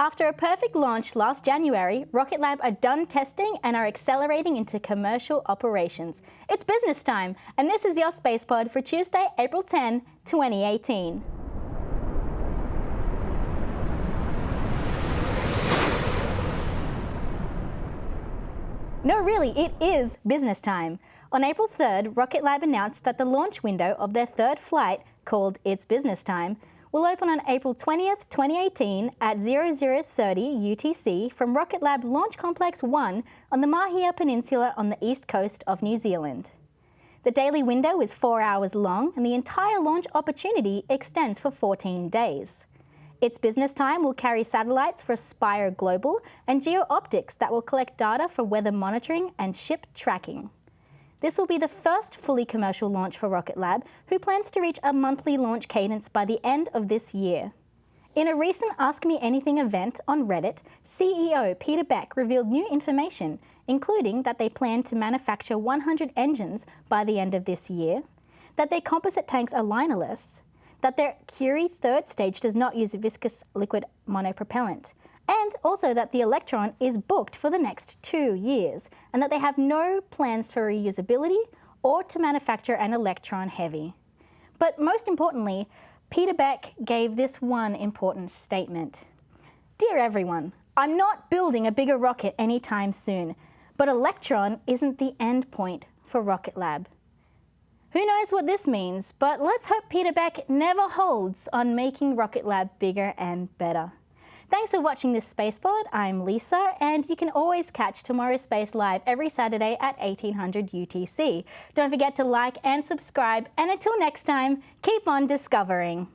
After a perfect launch last January, Rocket Lab are done testing and are accelerating into commercial operations. It's business time, and this is your Space Pod for Tuesday, April 10, 2018. No, really, it is business time. On April 3rd, Rocket Lab announced that the launch window of their third flight, called It's Business Time, will open on April 20th, 2018 at 0030 UTC from Rocket Lab Launch Complex 1 on the Mahia Peninsula on the east coast of New Zealand. The daily window is four hours long and the entire launch opportunity extends for 14 days. Its business time will carry satellites for Spire Global and Geo Optics that will collect data for weather monitoring and ship tracking. This will be the first fully commercial launch for Rocket Lab, who plans to reach a monthly launch cadence by the end of this year. In a recent Ask Me Anything event on Reddit, CEO Peter Beck revealed new information, including that they plan to manufacture 100 engines by the end of this year, that their composite tanks are linerless, that their Curie third stage does not use a viscous liquid monopropellant, and also that the Electron is booked for the next two years and that they have no plans for reusability or to manufacture an Electron Heavy. But most importantly, Peter Beck gave this one important statement. Dear everyone, I'm not building a bigger rocket anytime soon, but Electron isn't the end point for Rocket Lab. Who knows what this means, but let's hope Peter Beck never holds on making Rocket Lab bigger and better. Thanks for watching this Space Pod. I'm Lisa, and you can always catch TMRO's Space live every Saturday at 1800 UTC. Don't forget to like and subscribe, and until next time, keep on discovering.